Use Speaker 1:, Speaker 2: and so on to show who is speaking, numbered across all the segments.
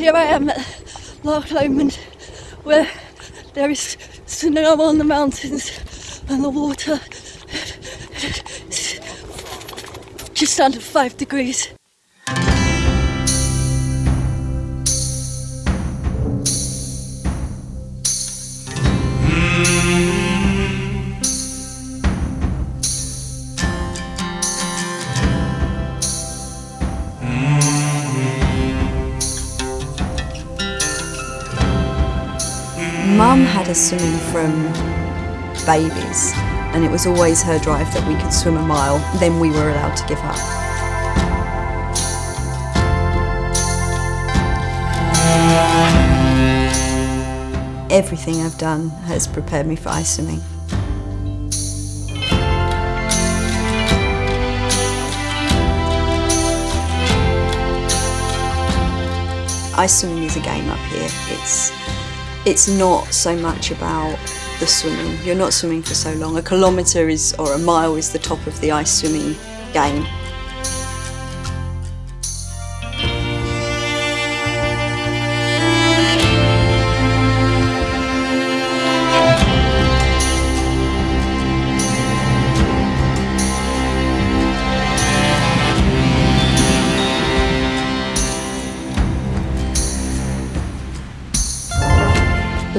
Speaker 1: Here I am at Loch Lomond where there is snow on the mountains and the water just under five degrees.
Speaker 2: Swimming from babies, and it was always her drive that we could swim a mile, then we were allowed to give up. Everything I've done has prepared me for ice swimming. Ice swimming is a game up here. It's it's not so much about the swimming. You're not swimming for so long. A kilometre is or a mile is the top of the ice swimming game.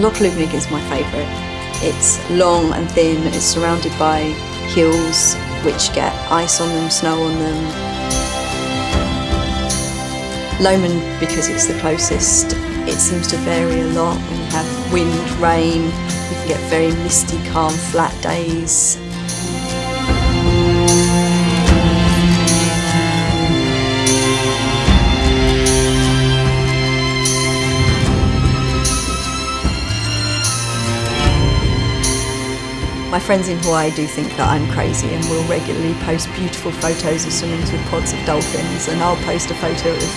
Speaker 2: Loch Lubnaig is my favourite. It's long and thin, it's surrounded by hills which get ice on them, snow on them. Lomond, because it's the closest, it seems to vary a lot We have wind, rain, you can get very misty, calm, flat days. My friends in Hawaii do think that I'm crazy and will regularly post beautiful photos of swimmings with pods of dolphins and I'll post a photo of,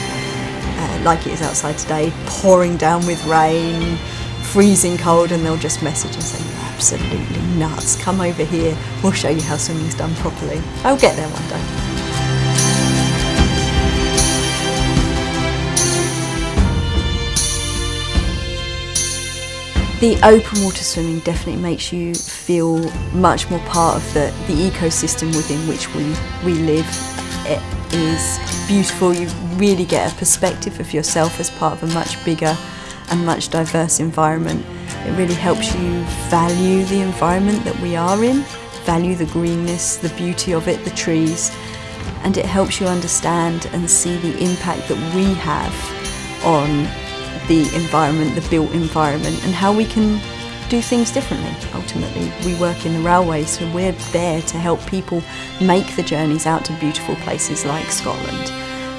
Speaker 2: uh, like it is outside today, pouring down with rain, freezing cold and they'll just message and say, you're absolutely nuts, come over here, we'll show you how swimming's done properly. I'll get there one day. The open water swimming definitely makes you feel much more part of the, the ecosystem within which we, we live. It is beautiful, you really get a perspective of yourself as part of a much bigger and much diverse environment. It really helps you value the environment that we are in, value the greenness, the beauty of it, the trees, and it helps you understand and see the impact that we have on the environment, the built environment, and how we can do things differently. Ultimately, we work in the railway, so we're there to help people make the journeys out to beautiful places like Scotland.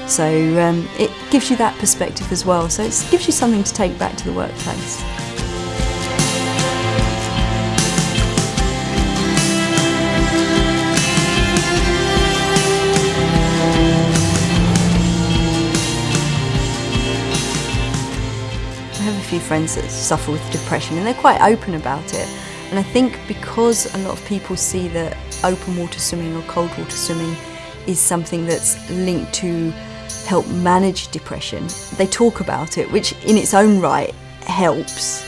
Speaker 2: So um, it gives you that perspective as well, so it gives you something to take back to the workplace. Friends that suffer with depression and they're quite open about it. And I think because a lot of people see that open water swimming or cold water swimming is something that's linked to help manage depression, they talk about it, which in its own right helps.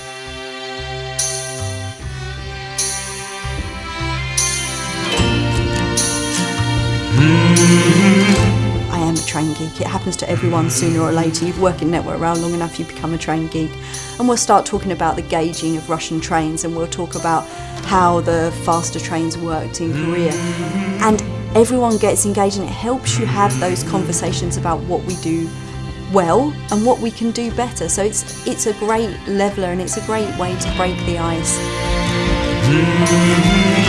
Speaker 2: Geek. It happens to everyone sooner or later. You work in Network Rail long enough, you become a train geek. And we'll start talking about the gauging of Russian trains and we'll talk about how the faster trains worked in Korea. Mm-hmm. And everyone gets engaged and it helps you have those conversations about what we do well and what we can do better. So it's, it's a great leveler and it's a great way to break the ice.
Speaker 3: Mm-hmm.